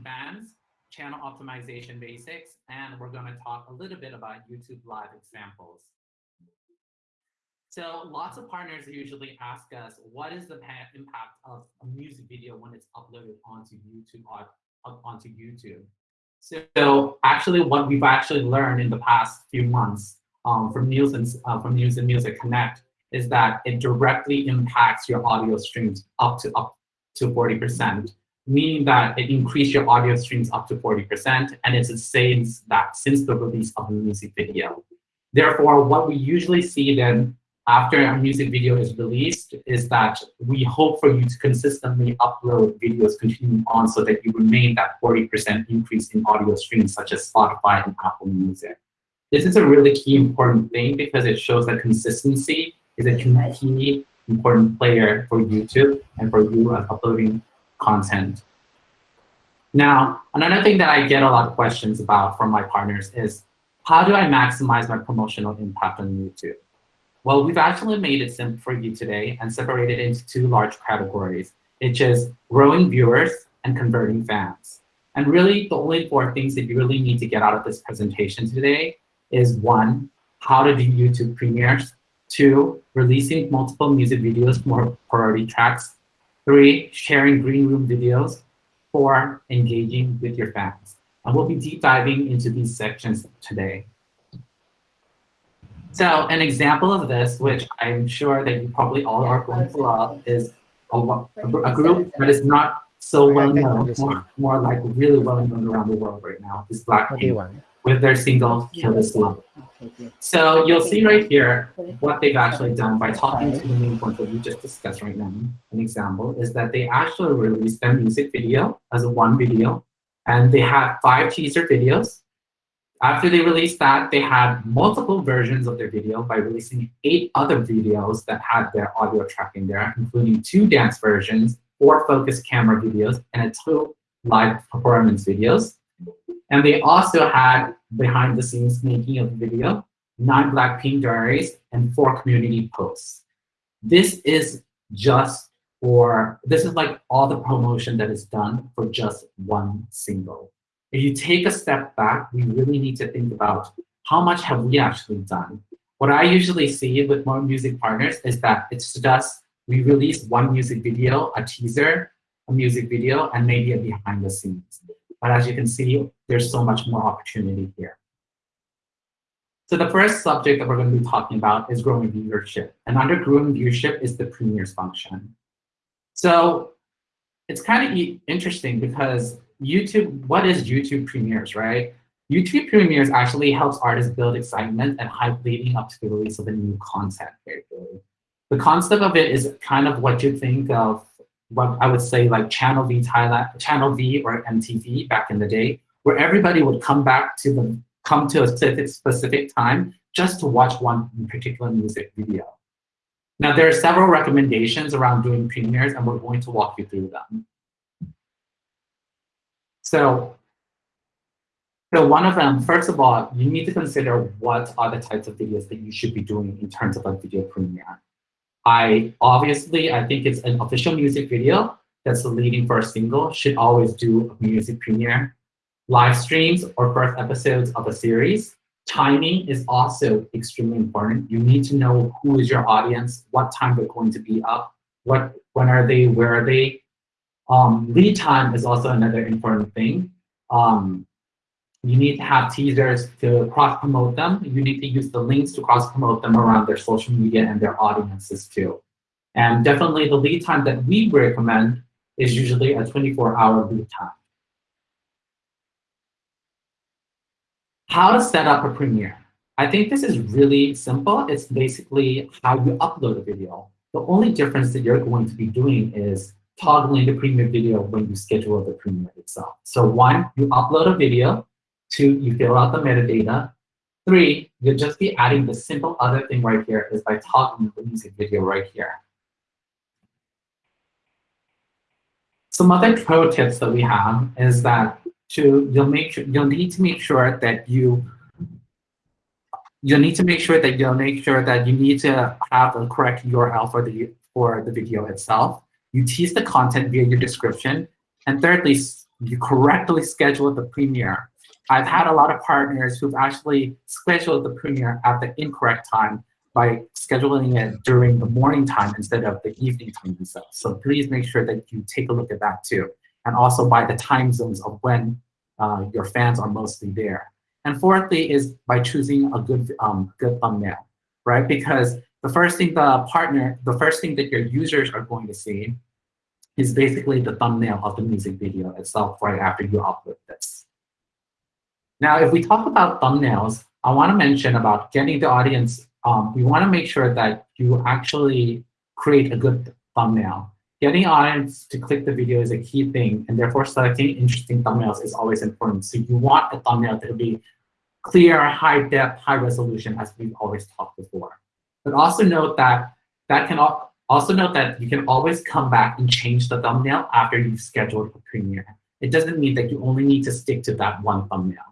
Reaching Fans, Channel Optimization Basics, and we're going to talk a little bit about YouTube Live examples. So lots of partners usually ask us, what is the impact of a music video when it's uploaded onto YouTube, onto YouTube? So actually what we've actually learned in the past few months um, from News and uh, from Music Connect is that it directly impacts your audio streams up to up to 40%, meaning that it increased your audio streams up to 40%, and it's the same that since the release of the music video. Therefore, what we usually see then after a music video is released is that we hope for you to consistently upload videos continuing on so that you remain that 40% increase in audio streams such as Spotify and Apple Music. This is a really key important thing because it shows that consistency is a key important player for YouTube and for you as uploading content. Now, another thing that I get a lot of questions about from my partners is, how do I maximize my promotional impact on YouTube? Well, we've actually made it simple for you today and separated into two large categories, which is growing viewers and converting fans. And really, the only four things that you really need to get out of this presentation today is one, how to do YouTube premieres, two, releasing multiple music videos for priority tracks, three, sharing green room videos, four, engaging with your fans. And we'll be deep diving into these sections today. So an example of this, which I'm sure that you probably all are going to love, is a, a group that is not so well known, more, more like really well known around the world right now, is Blackpink with their single Kill This Love. So you'll see right here what they've actually done by talking to the main point that we just discussed right now. An example is that they actually released their music video as a one video, and they had five teaser videos after they released that, they had multiple versions of their video by releasing eight other videos that had their audio track in there, including two dance versions, four focus camera videos, and a two live performance videos. And they also had behind the scenes making of video, nine Blackpink diaries, and four community posts. This is just for, this is like all the promotion that is done for just one single. If you take a step back, we really need to think about how much have we actually done? What I usually see with more music partners is that it's just we release one music video, a teaser, a music video, and maybe a behind the scenes. But as you can see, there's so much more opportunity here. So the first subject that we're going to be talking about is growing viewership. And under growing viewership is the premieres function. So it's kind of interesting because YouTube, what is YouTube Premieres, right? YouTube Premieres actually helps artists build excitement and hype leading up to the release of the new content. The concept of it is kind of what you think of what I would say like Channel V Thailand, Channel V or MTV back in the day, where everybody would come back to the come to a specific, specific time just to watch one particular music video. Now, there are several recommendations around doing premieres, and we're going to walk you through them. So, so one of them, first of all, you need to consider what are the types of videos that you should be doing in terms of a video premiere. I obviously, I think it's an official music video that's leading for a single should always do a music premiere. Live streams or first episodes of a series. Timing is also extremely important. You need to know who is your audience, what time they're going to be up, what when are they, where are they, um, lead time is also another important thing. Um, you need to have teasers to cross-promote them. You need to use the links to cross-promote them around their social media and their audiences too. And definitely the lead time that we recommend is usually a 24-hour lead time. How to set up a premiere. I think this is really simple. It's basically how you upload a video. The only difference that you're going to be doing is toggling the premiere video when you schedule the premiere itself. So one, you upload a video. Two, you fill out the metadata. Three, you'll just be adding the simple other thing right here is by toggling the music video right here. Some other pro tips that we have is that to you'll make sure, you'll need to make sure that you you'll need to make sure that you'll make sure that you need to have the correct URL for the for the video itself. You tease the content via your description. And thirdly, you correctly schedule the premiere. I've had a lot of partners who've actually scheduled the premiere at the incorrect time by scheduling it during the morning time instead of the evening time themselves. So please make sure that you take a look at that too. And also by the time zones of when uh, your fans are mostly there. And fourthly is by choosing a good, um, good thumbnail, right? Because the first thing the partner, the first thing that your users are going to see is basically the thumbnail of the music video itself right after you upload this. Now, if we talk about thumbnails, I want to mention about getting the audience, um, we want to make sure that you actually create a good thumbnail. Getting audience to click the video is a key thing, and therefore selecting interesting thumbnails is always important. So you want a thumbnail to be clear, high depth, high resolution, as we've always talked before. But also note that that can also note that you can always come back and change the thumbnail after you've scheduled a premiere. It doesn't mean that you only need to stick to that one thumbnail.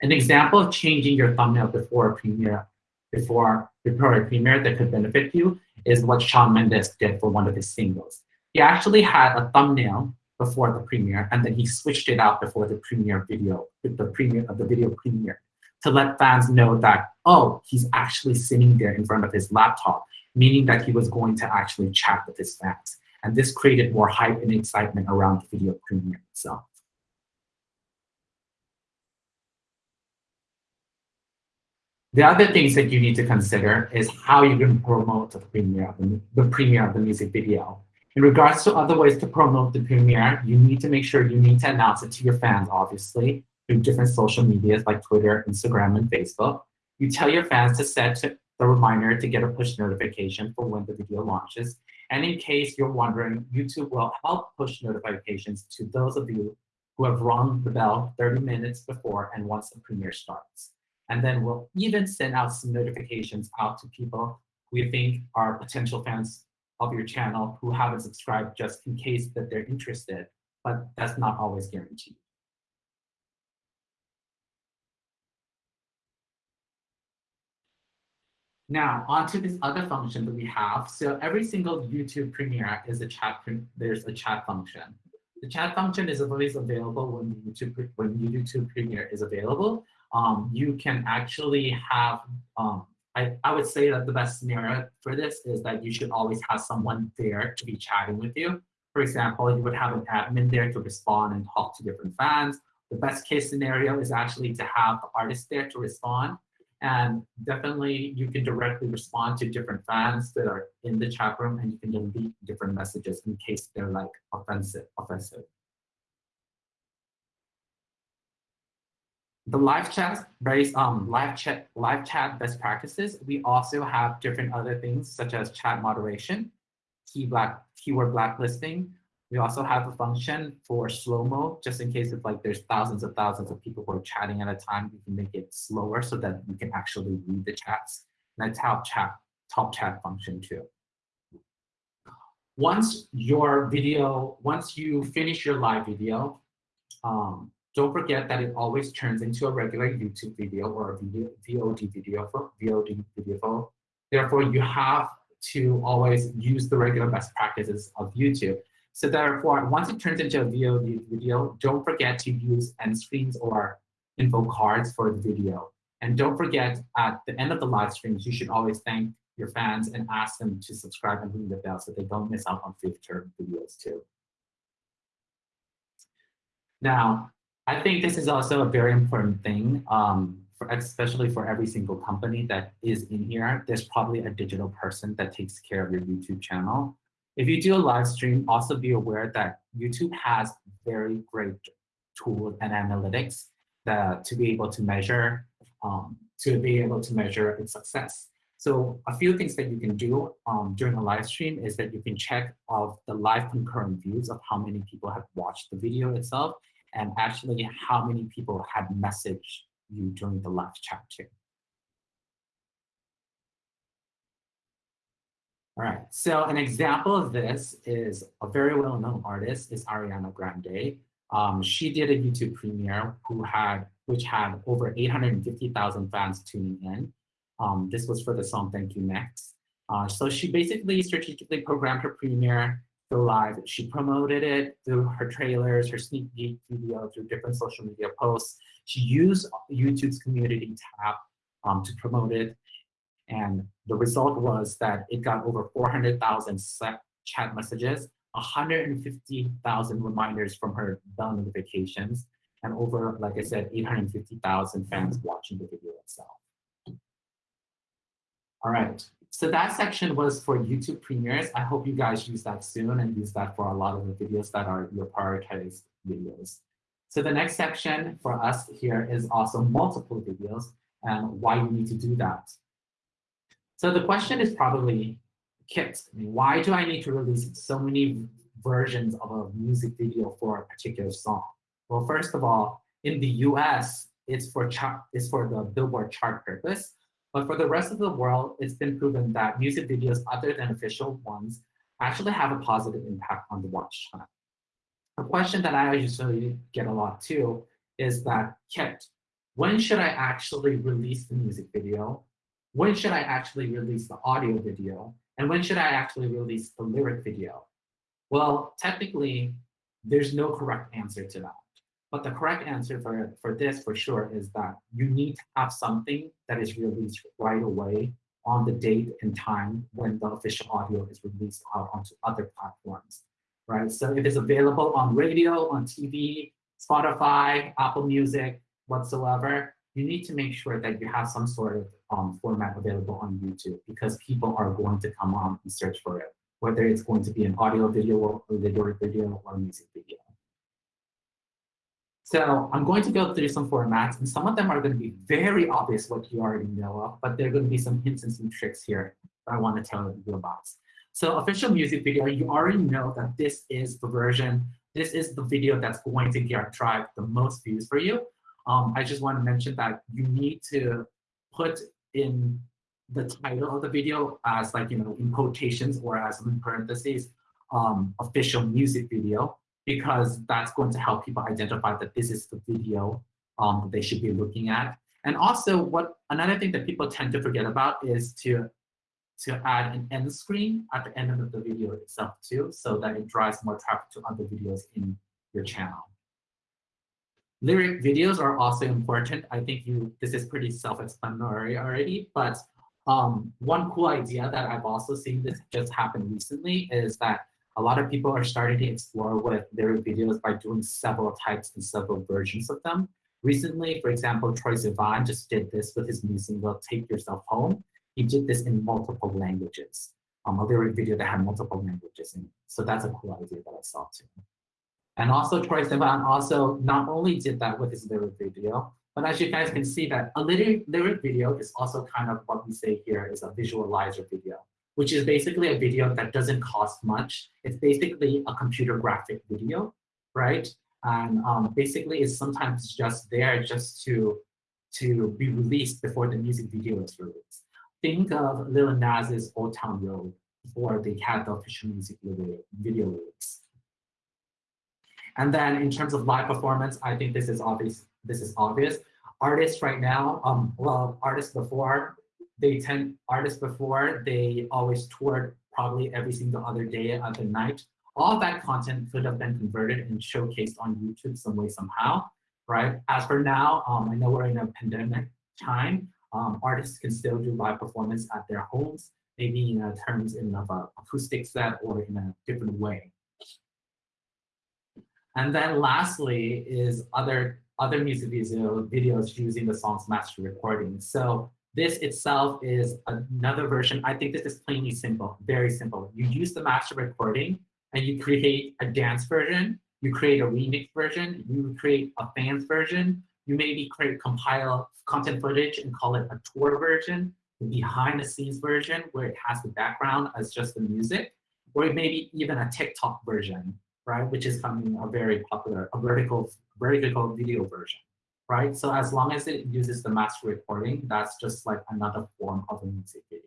An example of changing your thumbnail before a premiere, before, before a premiere that could benefit you is what Shawn Mendes did for one of his singles. He actually had a thumbnail before the premiere, and then he switched it out before the premiere video, the premiere of the video premiere to let fans know that, oh, he's actually sitting there in front of his laptop, meaning that he was going to actually chat with his fans. And this created more hype and excitement around the video premiere itself. The other things that you need to consider is how you can promote the premiere of the, the premiere of the music video. In regards to other ways to promote the premiere, you need to make sure you need to announce it to your fans, obviously through different social medias like Twitter, Instagram, and Facebook. You tell your fans to set the reminder to get a push notification for when the video launches. And in case you're wondering, YouTube will help push notifications to those of you who have rung the bell 30 minutes before and once the premiere starts. And then we'll even send out some notifications out to people who you think are potential fans of your channel who haven't subscribed just in case that they're interested, but that's not always guaranteed. Now, onto this other function that we have. So every single YouTube Premiere is a chat, there's a chat function. The chat function is always available when YouTube, when YouTube Premiere is available. Um, you can actually have, um, I, I would say that the best scenario for this is that you should always have someone there to be chatting with you. For example, you would have an admin there to respond and talk to different fans. The best case scenario is actually to have the artist there to respond and definitely you can directly respond to different fans that are in the chat room and you can delete different messages in case they're like offensive, offensive. The live chat based um live chat live chat best practices. We also have different other things such as chat moderation, key black keyword blacklisting, we also have a function for slow-mo, just in case if like there's thousands of thousands of people who are chatting at a time, we can make it slower so that you can actually read the chats. And a top chat, top chat function too. Once your video, once you finish your live video, um, don't forget that it always turns into a regular YouTube video or a video, VOD video for VOD video. For. Therefore, you have to always use the regular best practices of YouTube. So therefore, once it turns into a VOD video, don't forget to use end screens or info cards for the video. And don't forget at the end of the live streams, you should always thank your fans and ask them to subscribe and ring the bell so they don't miss out on future videos too. Now, I think this is also a very important thing, um, for, especially for every single company that is in here. There's probably a digital person that takes care of your YouTube channel. If you do a live stream, also be aware that YouTube has very great tools and analytics that to be able to measure um, to be able to measure its success. So a few things that you can do um, during a live stream is that you can check of the live concurrent views of how many people have watched the video itself and actually how many people had messaged you during the live chat too. All right, so an example of this is a very well-known artist is Ariana Grande. Um, she did a YouTube premiere who had, which had over 850,000 fans tuning in. Um, this was for the song Thank You Next. Uh, so she basically strategically programmed her premiere go live. She promoted it through her trailers, her sneak peek video, through different social media posts. She used YouTube's community tab um, to promote it. And the result was that it got over 400,000 chat messages, 150,000 reminders from her bell notifications, and over, like I said, 850,000 fans watching the video itself. All right, so that section was for YouTube premieres. I hope you guys use that soon and use that for a lot of the videos that are your prioritized videos. So the next section for us here is also multiple videos and why you need to do that. So the question is probably, Kit, why do I need to release so many versions of a music video for a particular song? Well, first of all, in the US, it's for, it's for the Billboard chart purpose. But for the rest of the world, it's been proven that music videos other than official ones actually have a positive impact on the watch time. A question that I usually get a lot too is that, Kit, when should I actually release the music video? When should I actually release the audio video? And when should I actually release the lyric video? Well, technically, there's no correct answer to that. But the correct answer for, for this, for sure, is that you need to have something that is released right away on the date and time when the official audio is released out onto other platforms, right? So if it's available on radio, on TV, Spotify, Apple Music, whatsoever, you need to make sure that you have some sort of um, format available on YouTube because people are going to come on and search for it, whether it's going to be an audio video or video video or music video. So I'm going to go through some formats, and some of them are going to be very obvious what you already know of, but there are going to be some hints and some tricks here that I want to tell you about. So official music video, you already know that this is the version, this is the video that's going to get drive the most views for you. Um, I just want to mention that you need to put in the title of the video as like, you know, in quotations or as in parentheses, um, official music video because that's going to help people identify that this is the video um, that they should be looking at. And also, what another thing that people tend to forget about is to to add an end screen at the end of the video itself too, so that it drives more traffic to other videos in your channel. Lyric videos are also important. I think you this is pretty self-explanatory already, but um, one cool idea that I've also seen this just happen recently is that a lot of people are starting to explore with their videos by doing several types and several versions of them. Recently, for example, Troye Sivan just did this with his new single, Take Yourself Home. He did this in multiple languages. Um, a lyric video that had multiple languages in it. So that's a cool idea that I saw too. And also Troye Sivan also not only did that with his lyric video, but as you guys can see that a lyric, lyric video is also kind of what we say here is a visualizer video which is basically a video that doesn't cost much. It's basically a computer graphic video, right? And um, basically it's sometimes just there just to, to be released before the music video is released. Think of Lil Nas's Old Town Road before they had the official music video, video release. And then in terms of live performance, I think this is obvious. This is obvious. Artists right now, um, well, artists before they tend artists before they always toured probably every single other day of the night. All that content could have been converted and showcased on youtube some way somehow right? As for now um, i know we're in a pandemic time. Um, artists can still do live performance at their homes maybe in terms in of a acoustic set or in a different way. And then lastly is other other music video videos using the song's master recording. So this itself is another version. I think this is plainly simple, very simple. You use the master recording and you create a dance version, you create a remix version, you create a fans version, you maybe create compile content footage and call it a tour version, behind the scenes version where it has the background as just the music, or maybe even a TikTok version, right? Which is coming a very popular, a vertical, vertical video version right? So as long as it uses the master recording, that's just like another form of a music video.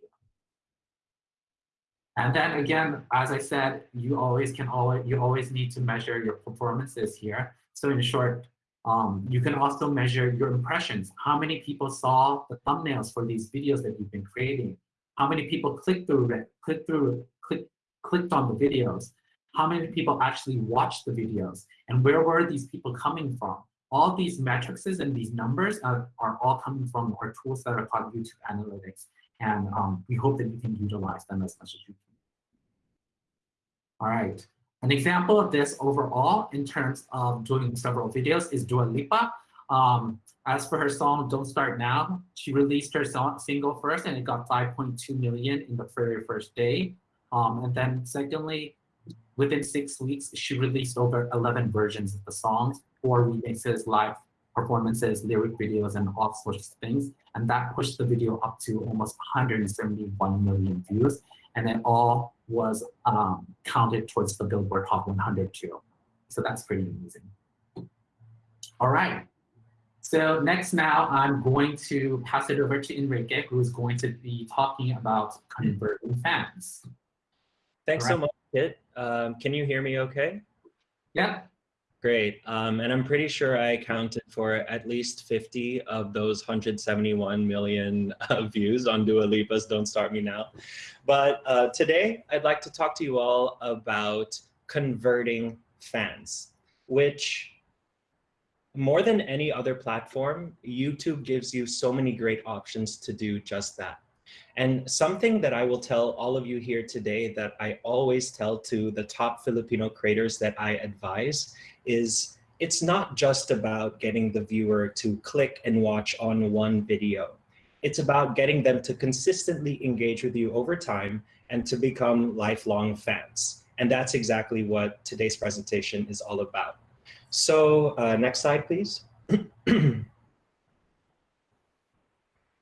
And then again, as I said, you always can always you always need to measure your performances here. So in short, um, you can also measure your impressions. How many people saw the thumbnails for these videos that you've been creating? How many people clicked through clicked through, click, clicked on the videos? how many people actually watched the videos, and where were these people coming from. All these metrics and these numbers are, are all coming from our tools that are called YouTube Analytics. And um, we hope that you can utilize them as much as you can. All right. An example of this overall in terms of doing several videos is Dua Lipa. Um, as for her song Don't Start Now, she released her song, single first and it got 5.2 million in the very first day. Um, and then secondly, within six weeks, she released over 11 versions of the songs, four remixes, live performances, lyric videos, and all sorts of things. And that pushed the video up to almost 171 million views. And it all was um, counted towards the Billboard Hot 100 too. So that's pretty amazing. All right. So next now, I'm going to pass it over to Enrique, who is going to be talking about converting fans. Thanks right. so much, Kit. Um, can you hear me okay? Yeah. Great. Um, and I'm pretty sure I accounted for at least 50 of those 171 million uh, views on Dua Lipa's Don't Start Me Now. But uh, today, I'd like to talk to you all about converting fans, which more than any other platform, YouTube gives you so many great options to do just that. And something that I will tell all of you here today that I always tell to the top Filipino creators that I advise is it's not just about getting the viewer to click and watch on one video. It's about getting them to consistently engage with you over time and to become lifelong fans. And that's exactly what today's presentation is all about. So uh, next slide, please.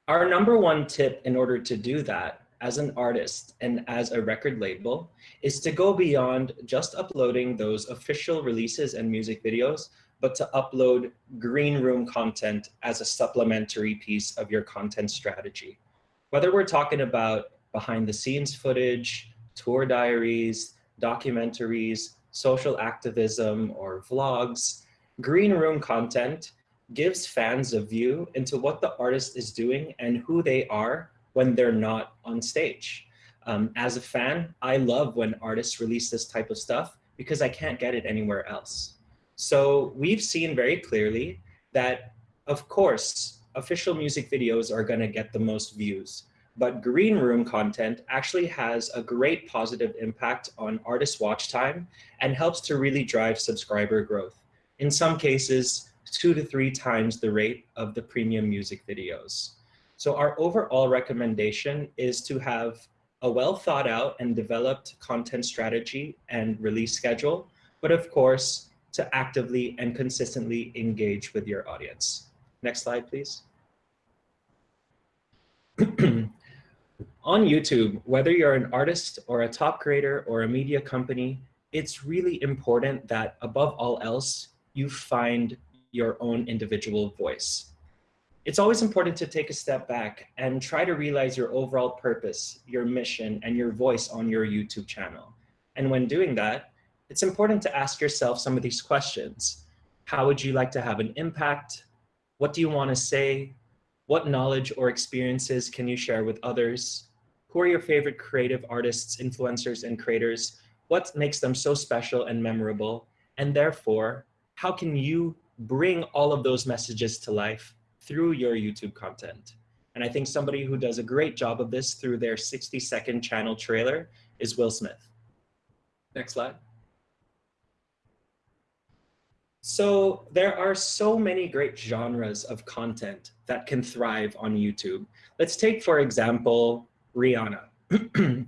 Our number one tip in order to do that as an artist and as a record label is to go beyond just uploading those official releases and music videos, but to upload green room content as a supplementary piece of your content strategy. Whether we're talking about behind the scenes footage, tour diaries, documentaries, social activism, or vlogs, green room content gives fans a view into what the artist is doing and who they are when they're not on stage. Um, as a fan, I love when artists release this type of stuff because I can't get it anywhere else. So we've seen very clearly that, of course, official music videos are going to get the most views. But green room content actually has a great positive impact on artist watch time and helps to really drive subscriber growth. In some cases, two to three times the rate of the premium music videos. So our overall recommendation is to have a well thought out and developed content strategy and release schedule, but of course, to actively and consistently engage with your audience. Next slide, please. On YouTube, whether you're an artist or a top creator or a media company, it's really important that above all else, you find your own individual voice. It's always important to take a step back and try to realize your overall purpose, your mission, and your voice on your YouTube channel. And when doing that, it's important to ask yourself some of these questions. How would you like to have an impact? What do you want to say? What knowledge or experiences can you share with others? Who are your favorite creative artists, influencers, and creators? What makes them so special and memorable? And therefore, how can you bring all of those messages to life through your YouTube content. And I think somebody who does a great job of this through their 60 second channel trailer is Will Smith. Next slide. So there are so many great genres of content that can thrive on YouTube. Let's take, for example, Rihanna.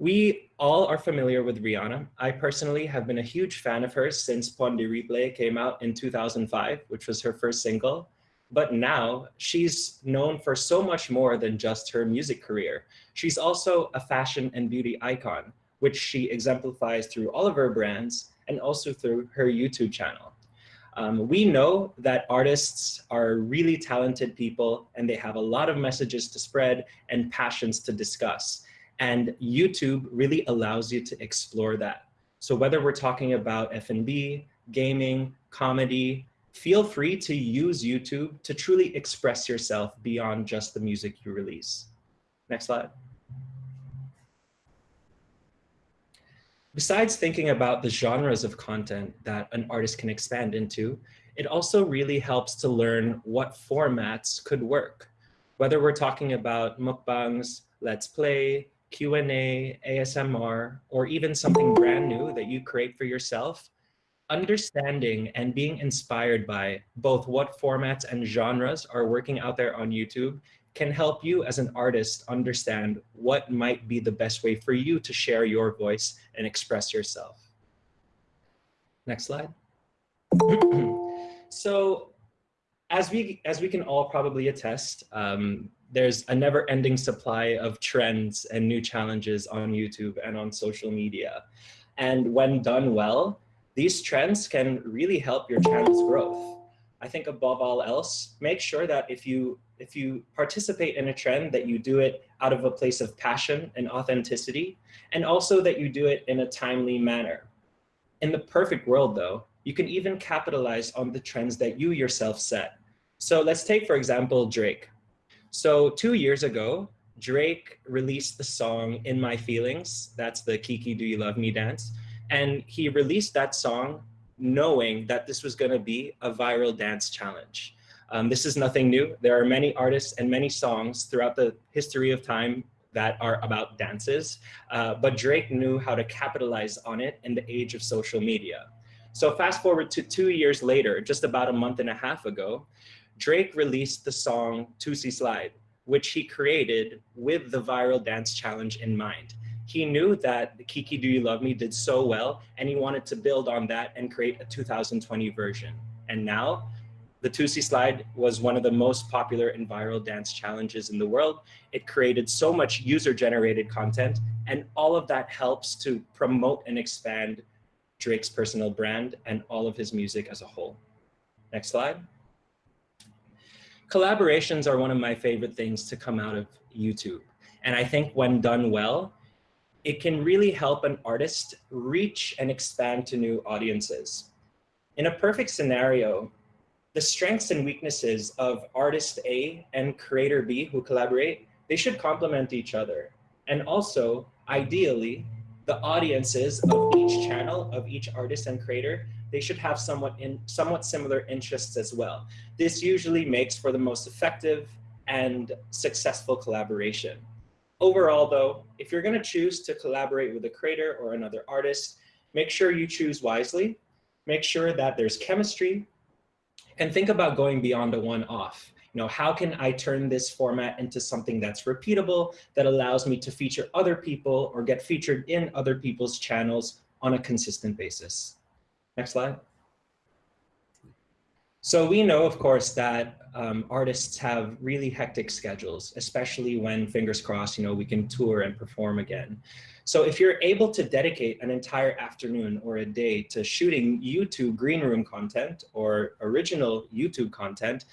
We all are familiar with Rihanna. I personally have been a huge fan of hers since Pon de Replay came out in 2005, which was her first single. But now she's known for so much more than just her music career. She's also a fashion and beauty icon, which she exemplifies through all of her brands and also through her YouTube channel. Um, we know that artists are really talented people and they have a lot of messages to spread and passions to discuss. And YouTube really allows you to explore that. So whether we're talking about F&B, gaming, comedy, feel free to use YouTube to truly express yourself beyond just the music you release. Next slide. Besides thinking about the genres of content that an artist can expand into, it also really helps to learn what formats could work. Whether we're talking about mukbangs, let's play, Q&A, ASMR, or even something brand new that you create for yourself, understanding and being inspired by both what formats and genres are working out there on YouTube can help you as an artist understand what might be the best way for you to share your voice and express yourself. Next slide. so as we, as we can all probably attest, um, there's a never ending supply of trends and new challenges on YouTube and on social media. And when done well, these trends can really help your channel's growth. I think above all else, make sure that if you if you participate in a trend that you do it out of a place of passion and authenticity, and also that you do it in a timely manner. In the perfect world though, you can even capitalize on the trends that you yourself set. So let's take, for example, Drake. So two years ago, Drake released the song In My Feelings. That's the Kiki Do You Love Me dance. And he released that song knowing that this was going to be a viral dance challenge. Um, this is nothing new. There are many artists and many songs throughout the history of time that are about dances, uh, but Drake knew how to capitalize on it in the age of social media. So fast forward to two years later, just about a month and a half ago, Drake released the song Toosie Slide, which he created with the viral dance challenge in mind he knew that Kiki Do You Love Me did so well, and he wanted to build on that and create a 2020 version. And now, the Toosie Slide was one of the most popular and viral dance challenges in the world. It created so much user-generated content, and all of that helps to promote and expand Drake's personal brand and all of his music as a whole. Next slide. Collaborations are one of my favorite things to come out of YouTube. And I think when done well, it can really help an artist reach and expand to new audiences. In a perfect scenario, the strengths and weaknesses of artist A and creator B who collaborate, they should complement each other. And also, ideally, the audiences of each channel, of each artist and creator, they should have somewhat, in, somewhat similar interests as well. This usually makes for the most effective and successful collaboration. Overall though, if you're gonna choose to collaborate with a creator or another artist, make sure you choose wisely, make sure that there's chemistry, and think about going beyond a one-off. You know, how can I turn this format into something that's repeatable, that allows me to feature other people or get featured in other people's channels on a consistent basis. Next slide. So we know, of course, that um, artists have really hectic schedules, especially when, fingers crossed, you know, we can tour and perform again. So if you're able to dedicate an entire afternoon or a day to shooting YouTube green room content or original YouTube content,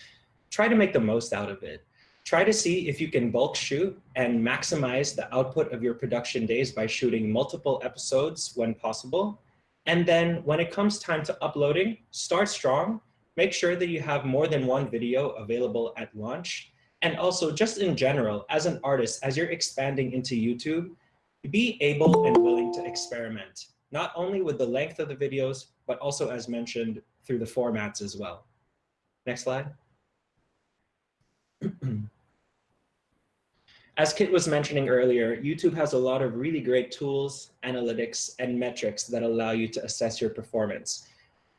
try to make the most out of it. Try to see if you can bulk shoot and maximize the output of your production days by shooting multiple episodes when possible. And then when it comes time to uploading, start strong make sure that you have more than one video available at launch. And also just in general, as an artist, as you're expanding into YouTube, be able and willing to experiment, not only with the length of the videos, but also as mentioned through the formats as well. Next slide. As Kit was mentioning earlier, YouTube has a lot of really great tools, analytics, and metrics that allow you to assess your performance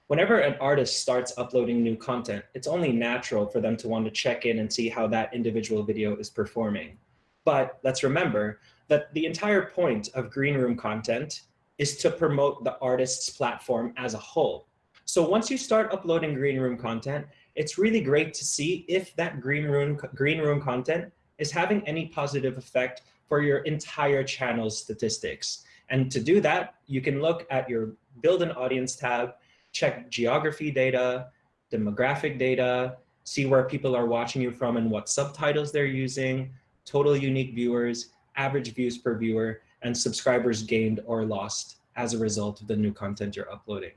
whenever an artist starts uploading new content, it's only natural for them to want to check in and see how that individual video is performing. But let's remember that the entire point of green room content is to promote the artist's platform as a whole. So once you start uploading green room content, it's really great to see if that green room, green room content is having any positive effect for your entire channel's statistics. And to do that, you can look at your build an audience tab check geography data, demographic data, see where people are watching you from and what subtitles they're using, total unique viewers, average views per viewer, and subscribers gained or lost as a result of the new content you're uploading.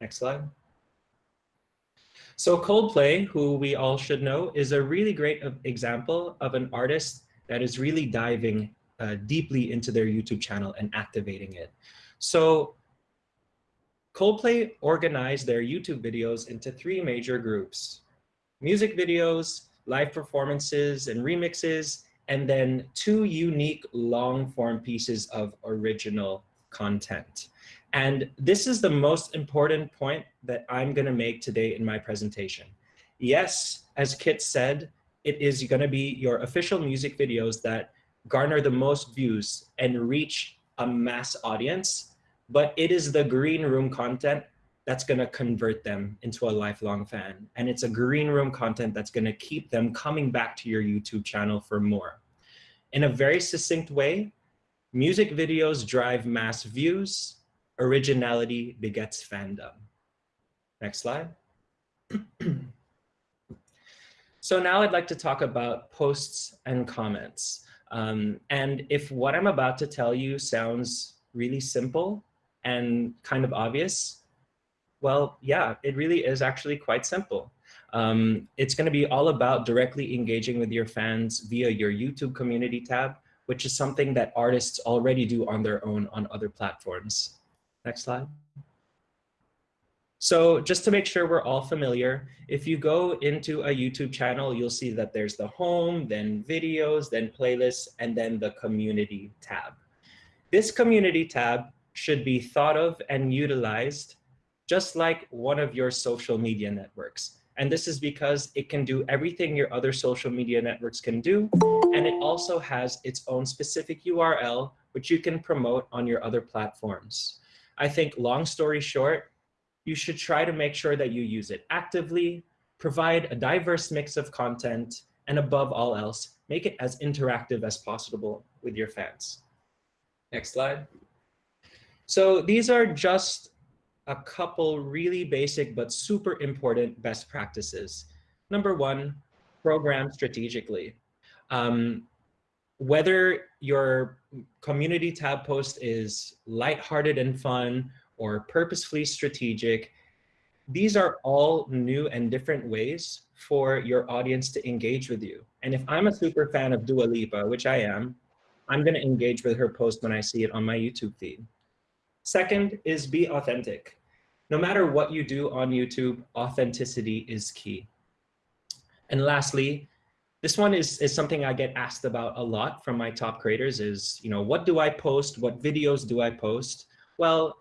Next slide. So Coldplay, who we all should know, is a really great example of an artist that is really diving uh, deeply into their YouTube channel and activating it. So Coldplay organized their YouTube videos into three major groups. Music videos, live performances and remixes, and then two unique long form pieces of original content. And this is the most important point that I'm gonna make today in my presentation. Yes, as Kit said, it is gonna be your official music videos that garner the most views and reach a mass audience, but it is the green room content that's gonna convert them into a lifelong fan. And it's a green room content that's gonna keep them coming back to your YouTube channel for more. In a very succinct way, music videos drive mass views, originality begets fandom. Next slide. so now I'd like to talk about posts and comments. Um, and if what I'm about to tell you sounds really simple and kind of obvious, well, yeah, it really is actually quite simple. Um, it's going to be all about directly engaging with your fans via your YouTube community tab, which is something that artists already do on their own on other platforms. Next slide. So just to make sure we're all familiar, if you go into a YouTube channel, you'll see that there's the home, then videos, then playlists, and then the community tab. This community tab should be thought of and utilized just like one of your social media networks. And this is because it can do everything your other social media networks can do. And it also has its own specific URL, which you can promote on your other platforms. I think long story short, you should try to make sure that you use it actively, provide a diverse mix of content, and above all else, make it as interactive as possible with your fans. Next slide. So these are just a couple really basic but super important best practices. Number one, program strategically. Um, whether your community tab post is lighthearted and fun or purposefully strategic, these are all new and different ways for your audience to engage with you. And if I'm a super fan of Dua Lipa, which I am, I'm gonna engage with her post when I see it on my YouTube feed. Second is be authentic. No matter what you do on YouTube, authenticity is key. And lastly, this one is, is something I get asked about a lot from my top creators is, you know, what do I post? What videos do I post? Well,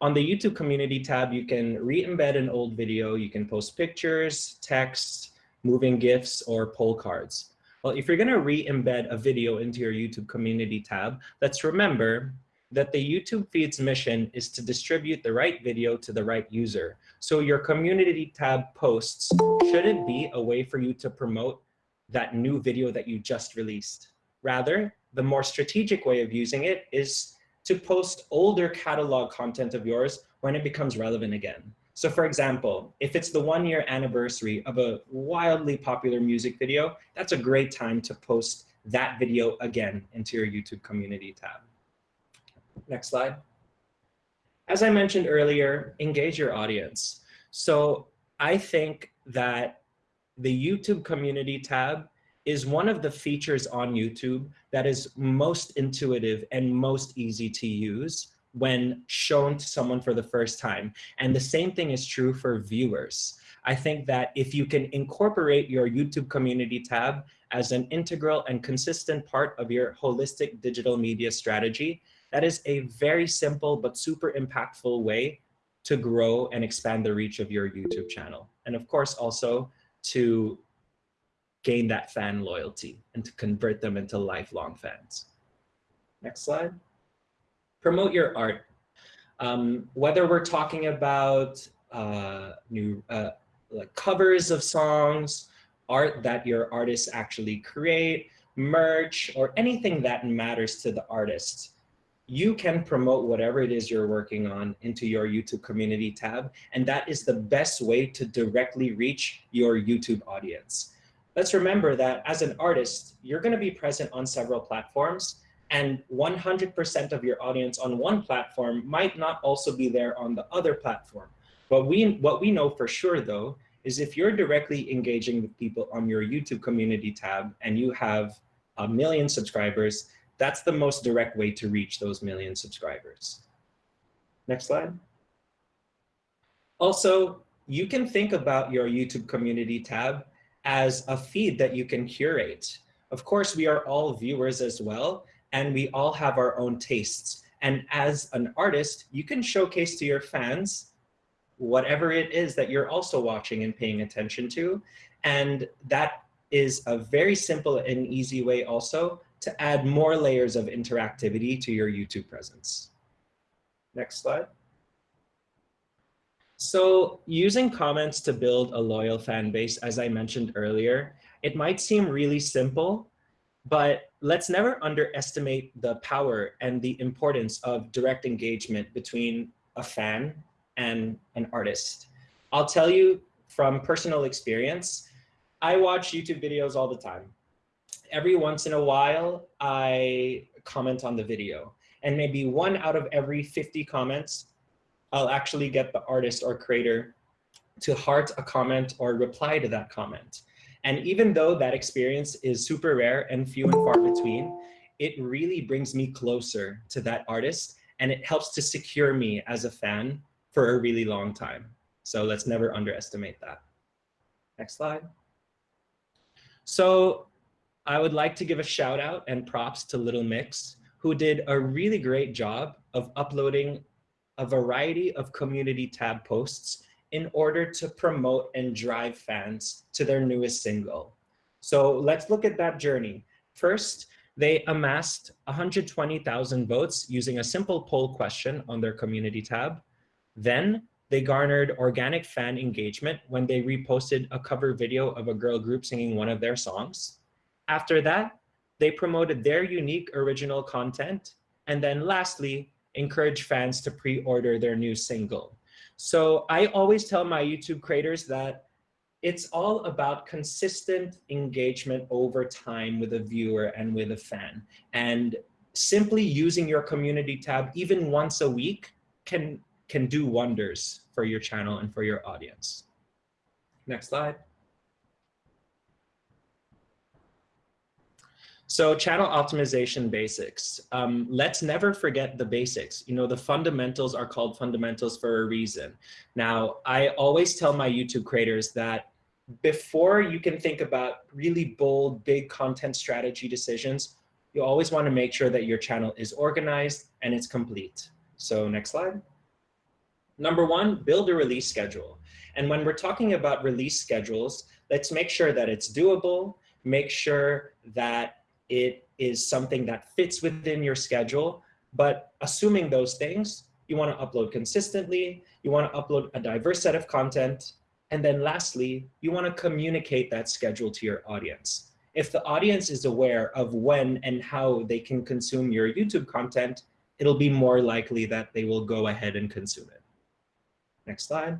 on the YouTube community tab, you can re-embed an old video. You can post pictures, text, moving GIFs, or poll cards. Well, if you're gonna re-embed a video into your YouTube community tab, let's remember that the YouTube feed's mission is to distribute the right video to the right user. So your community tab posts shouldn't be a way for you to promote that new video that you just released. Rather, the more strategic way of using it is to post older catalog content of yours when it becomes relevant again. So for example, if it's the one year anniversary of a wildly popular music video, that's a great time to post that video again into your YouTube community tab. Next slide. As I mentioned earlier, engage your audience. So I think that the YouTube community tab is one of the features on YouTube that is most intuitive and most easy to use when shown to someone for the first time. And the same thing is true for viewers. I think that if you can incorporate your YouTube community tab as an integral and consistent part of your holistic digital media strategy, that is a very simple but super impactful way to grow and expand the reach of your YouTube channel. And of course, also to gain that fan loyalty and to convert them into lifelong fans. Next slide. Promote your art. Um, whether we're talking about uh, new uh, like covers of songs, art that your artists actually create, merch, or anything that matters to the artist, you can promote whatever it is you're working on into your YouTube community tab. And that is the best way to directly reach your YouTube audience. Let's remember that as an artist, you're gonna be present on several platforms and 100% of your audience on one platform might not also be there on the other platform. But we, what we know for sure though, is if you're directly engaging with people on your YouTube community tab and you have a million subscribers, that's the most direct way to reach those million subscribers. Next slide. Also, you can think about your YouTube community tab as a feed that you can curate. Of course, we are all viewers as well, and we all have our own tastes. And as an artist, you can showcase to your fans whatever it is that you're also watching and paying attention to. And that is a very simple and easy way also to add more layers of interactivity to your YouTube presence. Next slide. So using comments to build a loyal fan base, as I mentioned earlier, it might seem really simple, but let's never underestimate the power and the importance of direct engagement between a fan and an artist. I'll tell you from personal experience, I watch YouTube videos all the time. Every once in a while, I comment on the video. And maybe one out of every 50 comments, I'll actually get the artist or creator to heart a comment or reply to that comment. And even though that experience is super rare and few and far between, it really brings me closer to that artist and it helps to secure me as a fan for a really long time. So let's never underestimate that. Next slide. So I would like to give a shout out and props to Little Mix, who did a really great job of uploading a variety of community tab posts in order to promote and drive fans to their newest single. So let's look at that journey. First, they amassed 120,000 votes using a simple poll question on their community tab. Then they garnered organic fan engagement when they reposted a cover video of a girl group singing one of their songs. After that, they promoted their unique original content. And then lastly, encourage fans to pre-order their new single. So I always tell my YouTube creators that it's all about consistent engagement over time with a viewer and with a fan. And simply using your community tab even once a week can, can do wonders for your channel and for your audience. Next slide. So channel optimization basics. Um, let's never forget the basics. You know, the fundamentals are called fundamentals for a reason. Now, I always tell my YouTube creators that before you can think about really bold, big content strategy decisions, you always want to make sure that your channel is organized and it's complete. So next slide. Number one, build a release schedule. And when we're talking about release schedules, let's make sure that it's doable, make sure that it is something that fits within your schedule. But assuming those things, you want to upload consistently, you want to upload a diverse set of content, and then lastly, you want to communicate that schedule to your audience. If the audience is aware of when and how they can consume your YouTube content, it'll be more likely that they will go ahead and consume it. Next slide.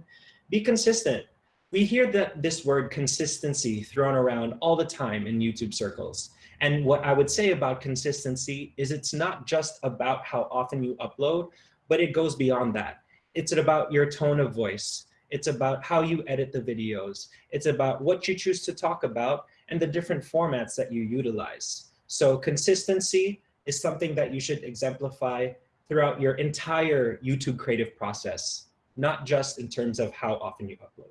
Be consistent. We hear that this word consistency thrown around all the time in YouTube circles. And what I would say about consistency is it's not just about how often you upload, but it goes beyond that. It's about your tone of voice. It's about how you edit the videos. It's about what you choose to talk about and the different formats that you utilize. So consistency is something that you should exemplify throughout your entire YouTube creative process, not just in terms of how often you upload.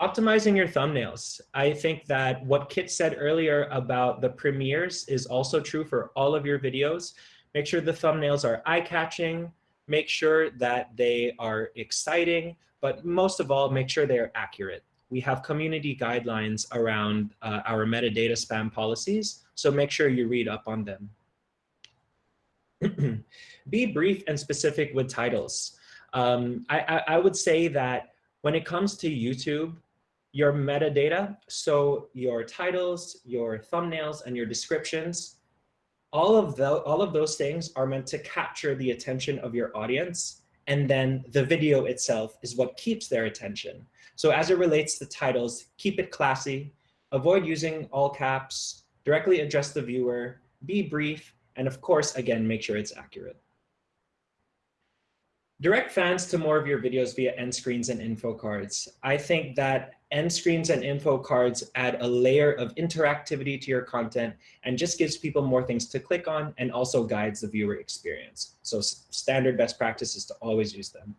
Optimizing your thumbnails. I think that what Kit said earlier about the premieres is also true for all of your videos. Make sure the thumbnails are eye-catching, make sure that they are exciting, but most of all, make sure they're accurate. We have community guidelines around uh, our metadata spam policies, so make sure you read up on them. Be brief and specific with titles. Um, I, I, I would say that when it comes to YouTube, your metadata, so your titles, your thumbnails, and your descriptions, all of, the, all of those things are meant to capture the attention of your audience. And then the video itself is what keeps their attention. So as it relates to titles, keep it classy, avoid using all caps, directly address the viewer, be brief, and of course, again, make sure it's accurate. Direct fans to more of your videos via end screens and info cards. I think that end screens and info cards add a layer of interactivity to your content and just gives people more things to click on and also guides the viewer experience. So standard best practice is to always use them.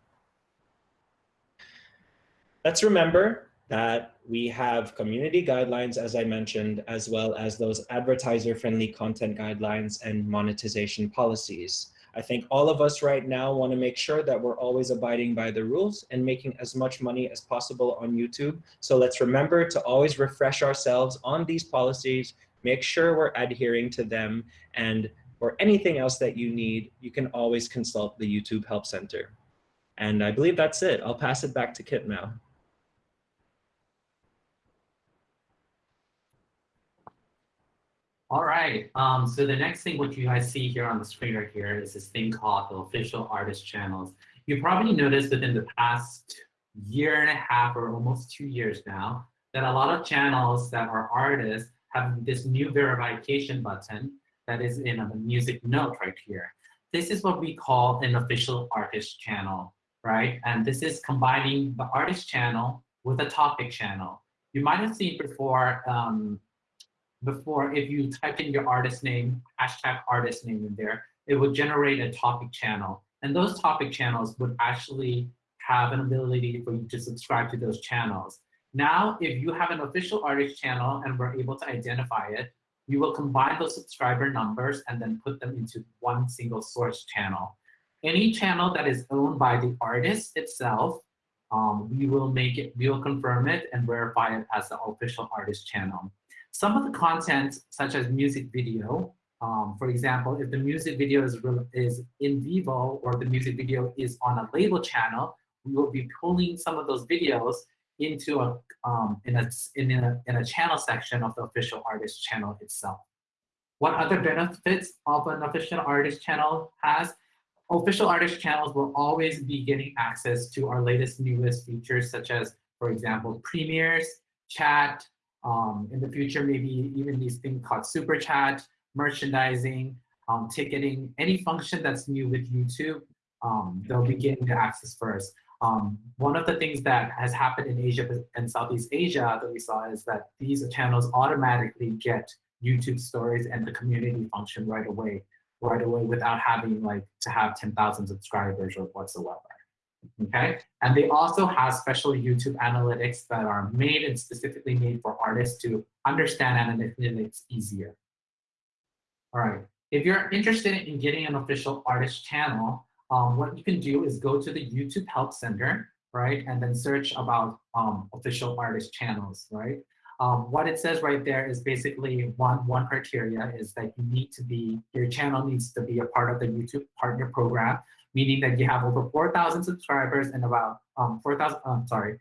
Let's remember that we have community guidelines, as I mentioned, as well as those advertiser-friendly content guidelines and monetization policies. I think all of us right now want to make sure that we're always abiding by the rules and making as much money as possible on YouTube. So let's remember to always refresh ourselves on these policies, make sure we're adhering to them, and for anything else that you need, you can always consult the YouTube Help Center. And I believe that's it. I'll pass it back to Kit now. All right. Um, so the next thing what you guys see here on the screen right here is this thing called the official artist channels. You probably noticed within the past year and a half or almost two years now that a lot of channels that are artists have this new verification button that is in a music note right here. This is what we call an official artist channel, right? And this is combining the artist channel with a topic channel. You might have seen before um, before, if you type in your artist name, hashtag artist name in there, it would generate a topic channel. And those topic channels would actually have an ability for you to subscribe to those channels. Now, if you have an official artist channel and we're able to identify it, we will combine those subscriber numbers and then put them into one single source channel. Any channel that is owned by the artist itself, um, we will make it, we will confirm it and verify it as the official artist channel. Some of the content, such as music video, um, for example, if the music video is, is in Vevo or the music video is on a label channel, we will be pulling some of those videos into a, um, in, a, in, a, in a channel section of the official artist channel itself. What other benefits of an official artist channel has? Official artist channels will always be getting access to our latest, newest features, such as, for example, premieres, chat, um, in the future, maybe even these things called super chat, merchandising, um, ticketing, any function that's new with YouTube, um, they'll be getting the access first. Um, one of the things that has happened in Asia and Southeast Asia that we saw is that these channels automatically get YouTube stories and the community function right away, right away without having like to have 10,000 subscribers or whatsoever okay? And they also have special YouTube analytics that are made and specifically made for artists to understand analytics easier. All right, if you're interested in getting an official artist channel, um, what you can do is go to the YouTube Help Center, right? And then search about um, official artist channels, right? Um, what it says right there is basically one, one criteria is that you need to be, your channel needs to be a part of the YouTube Partner Program meaning that you have over 4,000 subscribers and about um, 4,000, um, sorry,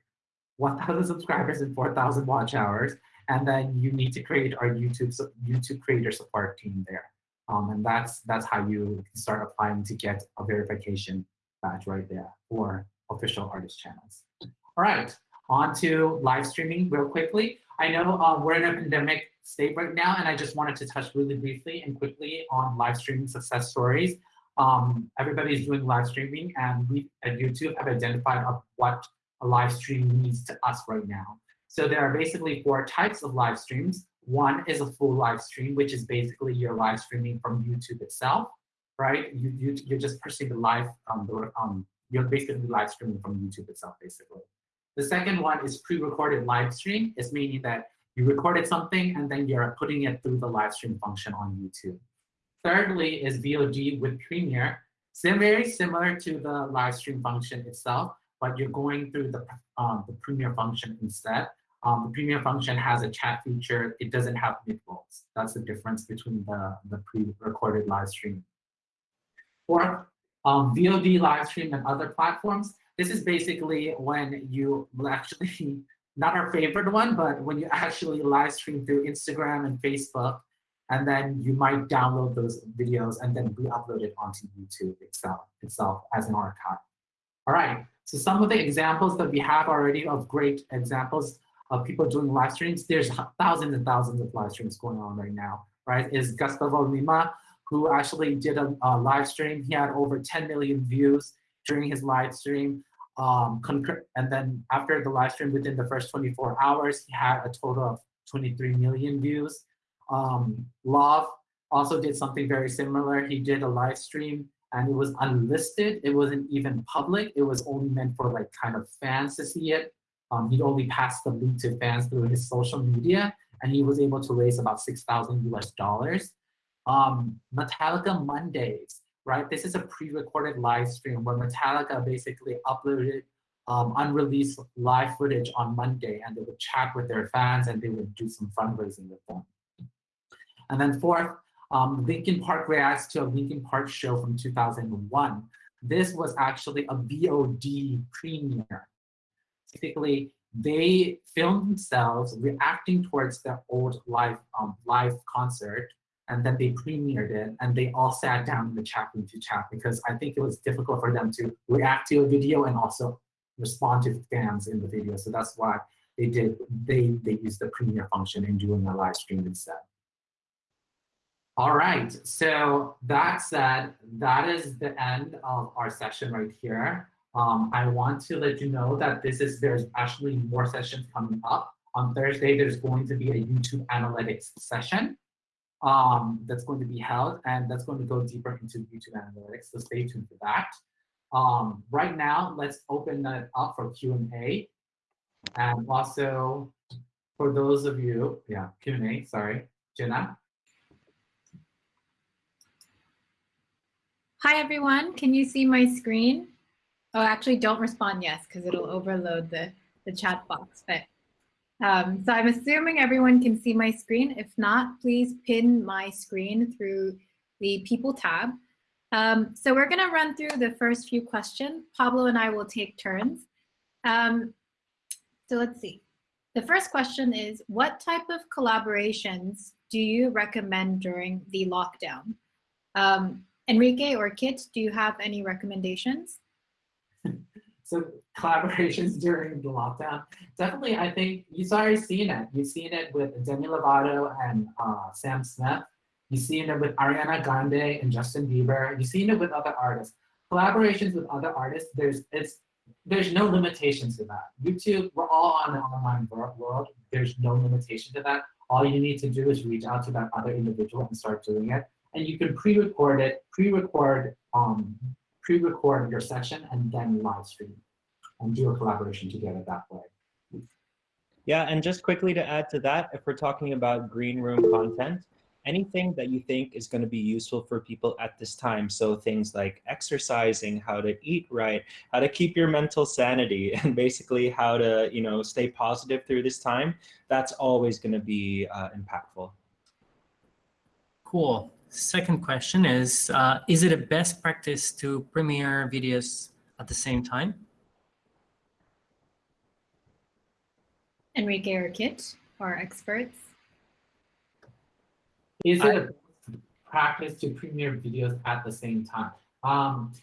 1,000 subscribers and 4,000 watch hours. And then you need to create our YouTube YouTube creator support team there. Um, and that's that's how you start applying to get a verification badge right there for official artist channels. All right, on to live streaming real quickly. I know uh, we're in a pandemic state right now, and I just wanted to touch really briefly and quickly on live streaming success stories um, everybody is doing live streaming and we at YouTube have identified of what a live stream means to us right now. So there are basically four types of live streams. One is a full live stream, which is basically you're live streaming from YouTube itself, right? You, you, you're just pushing the live, um, the, um, you're basically live streaming from YouTube itself, basically. The second one is pre-recorded live stream. It's meaning that you recorded something and then you're putting it through the live stream function on YouTube. Thirdly is VOD with Premiere. Very similar to the live stream function itself, but you're going through the, um, the Premiere function instead. Um, the Premiere function has a chat feature. It doesn't have mid-rolls. That's the difference between the, the pre-recorded live stream. Fourth, um, VOD live stream and other platforms. This is basically when you actually, not our favorite one, but when you actually live stream through Instagram and Facebook and then you might download those videos and then re-upload it onto YouTube itself, itself as an archive. All right, so some of the examples that we have already of great examples of people doing live streams, there's thousands and thousands of live streams going on right now, right? Is Gusttavo Lima, who actually did a, a live stream. He had over 10 million views. during his live stream. Um, and then after the live stream, within the first 24 hours, he had a total of 23 million views. Um, Love also did something very similar. He did a live stream and it was unlisted. It wasn't even public. It was only meant for like kind of fans to see it. Um, he'd only passed the link to fans through his social media and he was able to raise about 6,000 US dollars. Um, Metallica Mondays, right? This is a pre-recorded live stream where Metallica basically uploaded um, unreleased live footage on Monday and they would chat with their fans and they would do some fundraising with them. And then fourth, um, Linkin Park reacts to a Linkin Park show from 2001. This was actually a VOD premiere. Typically, they filmed themselves reacting towards their old live um, live concert, and then they premiered it, and they all sat down in the chat room to chat because I think it was difficult for them to react to a video and also respond to fans in the video. So that's why they did they they used the premiere function in doing a live stream instead. All right, so that said, that is the end of our session right here. Um, I want to let you know that this is there's actually more sessions coming up. On Thursday, there's going to be a YouTube analytics session um, that's going to be held, and that's going to go deeper into YouTube analytics, so stay tuned for that. Um, right now, let's open that up for Q&A. And also, for those of you, yeah, Q&A, sorry, Jenna. Hi, everyone. Can you see my screen? Oh, actually, don't respond yes, because it'll overload the, the chat box. But um, So I'm assuming everyone can see my screen. If not, please pin my screen through the People tab. Um, so we're going to run through the first few questions. Pablo and I will take turns. Um, so let's see. The first question is, what type of collaborations do you recommend during the lockdown? Um, Enrique or Kit, do you have any recommendations? so collaborations during the lockdown, definitely I think you've already seen it. You've seen it with Demi Lovato and uh, Sam Smith. You've seen it with Ariana Grande and Justin Bieber. You've seen it with other artists. Collaborations with other artists, there's it's there's no limitations to that. YouTube, we're all on an online world. There's no limitation to that. All you need to do is reach out to that other individual and start doing it and you can pre-record it, pre-record um, pre-record your session and then live stream and do a collaboration together that way. Yeah, and just quickly to add to that, if we're talking about green room content, anything that you think is going to be useful for people at this time. So things like exercising, how to eat right, how to keep your mental sanity, and basically how to you know stay positive through this time. That's always going to be uh, impactful. Cool. Second question is, uh, is it a best practice to premiere videos at the same time? Enrique or Kit, our experts. Is it I, a practice to premiere videos at the same time? Um,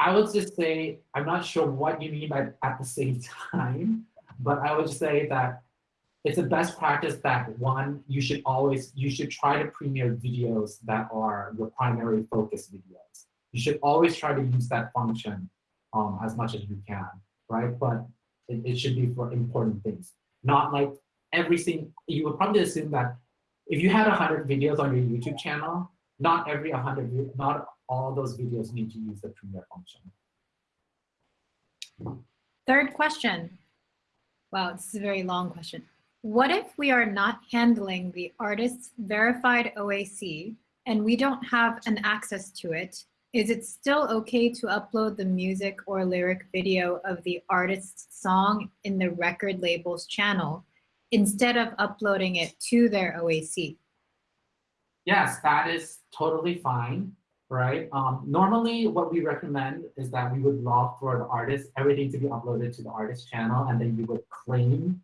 I would just say, I'm not sure what you mean by at the same time, but I would say that it's a best practice that one, you should always, you should try to premiere videos that are your primary focus videos. You should always try to use that function um, as much as you can, right? But it, it should be for important things. Not like everything, you would probably assume that if you had 100 videos on your YouTube channel, not every 100, not all those videos need to use the premiere function. Third question. Wow, this is a very long question. What if we are not handling the artist's verified OAC and we don't have an access to it? Is it still okay to upload the music or lyric video of the artist's song in the record label's channel instead of uploading it to their OAC? Yes, that is totally fine, right? Um, normally, what we recommend is that we would love for the artist, everything to be uploaded to the artist channel, and then you would claim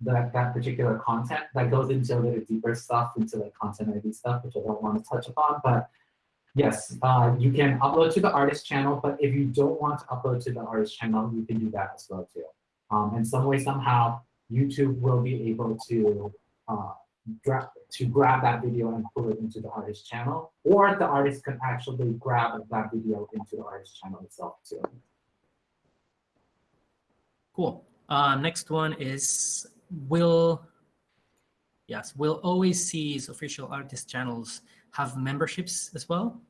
that that particular content that goes into a little deeper stuff into like content ID stuff, which I don't want to touch upon. But yes, uh, you can upload to the artist channel. But if you don't want to upload to the artist channel, you can do that as well too. Um, in some way, somehow, YouTube will be able to uh, grab to grab that video and pull it into the artist channel, or the artist can actually grab that video into the artist channel itself too. Cool. Uh, next one is will yes will always OAC's official artist channels have memberships as well?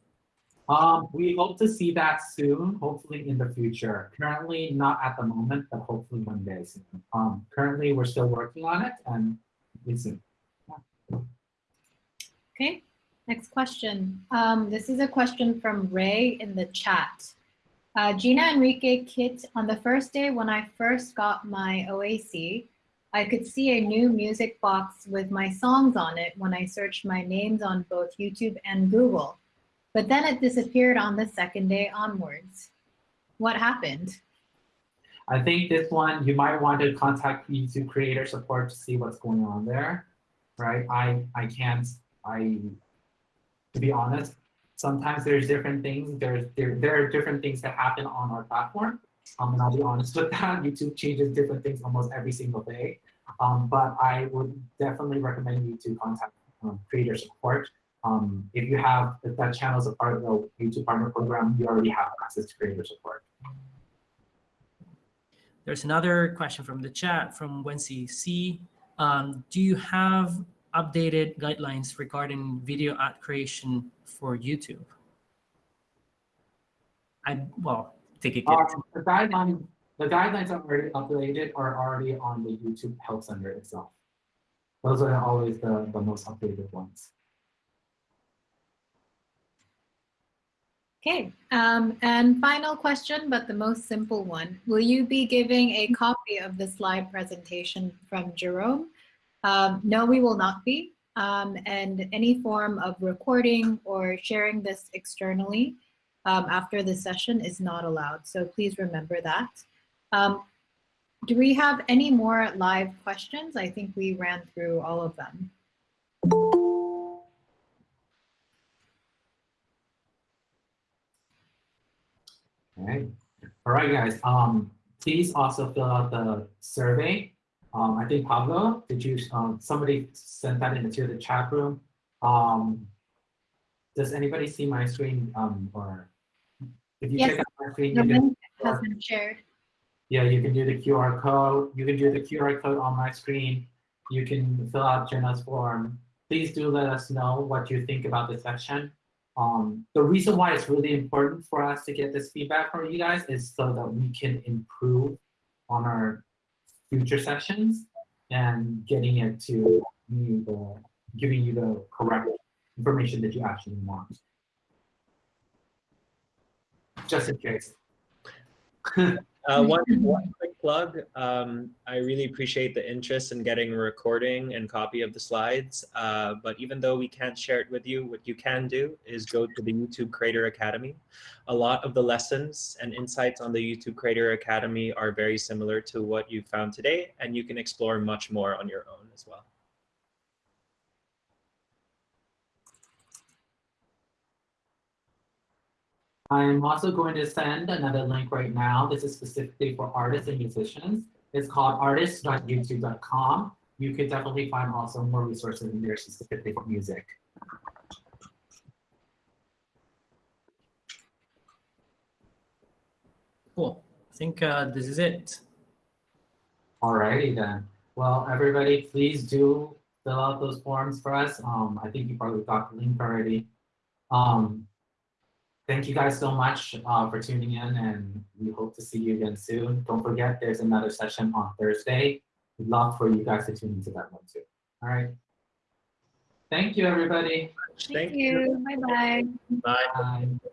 Um, we hope to see that soon, hopefully in the future. Currently, not at the moment, but hopefully one day soon. Um, currently, we're still working on it, and we soon. Okay, next question. Um, this is a question from Ray in the chat. Uh, Gina Enrique Kit, on the first day when I first got my OAC, I could see a new music box with my songs on it when I searched my names on both YouTube and Google. But then it disappeared on the second day onwards. What happened? I think this one you might want to contact YouTube creator support to see what's going on there, right? I I can't I to be honest, sometimes there's different things. There's there there are different things that happen on our platform. Um, and I'll be honest with that. YouTube changes different things almost every single day. Um, but I would definitely recommend you to contact um, creator support. Um, if you have if that channel is a part of the YouTube partner program, you already have access to creator support. There's another question from the chat from Wency C. Um, do you have updated guidelines regarding video ad creation for YouTube? I well, take a guess. Um, the guidelines, the guidelines are already updated are already on the YouTube Help Center itself. Those are always the, the most updated ones. Okay, um, and final question, but the most simple one. Will you be giving a copy of the slide presentation from Jerome? Um, no, we will not be. Um, and any form of recording or sharing this externally um, after the session is not allowed. So please remember that. Um, do we have any more live questions? I think we ran through all of them. Right. All right, guys. Um, please also fill out the survey. Um, I think Pablo, did you, um, somebody sent that into the chat room. Um, does anybody see my screen? Um, or if you Yes, check out my screen, The you can, has been shared. yeah, you can do the QR code. You can do the QR code on my screen. You can fill out Jenna's form. Please do let us know what you think about the section. Um, the reason why it's really important for us to get this feedback from you guys is so that we can improve on our future sessions and getting it to you the giving you the correct information that you actually want. Just in case. Uh, one, one quick plug. Um, I really appreciate the interest in getting a recording and copy of the slides. Uh, but even though we can't share it with you, what you can do is go to the YouTube Creator Academy. A lot of the lessons and insights on the YouTube Creator Academy are very similar to what you found today, and you can explore much more on your own as well. I'm also going to send another link right now. This is specifically for artists and musicians. It's called artists.youtube.com. You could definitely find also more resources in there specifically for music. Cool. I think uh, this is it. Alrighty then. Well, everybody, please do fill out those forms for us. Um, I think you probably got the link already. Um, thank you guys so much uh, for tuning in, and we hope to see you again soon. Don't forget, there's another session on Thursday. We'd love for you guys to tune into that one too. All right. Thank you, everybody. Thank you. Bye-bye. Bye. Bye.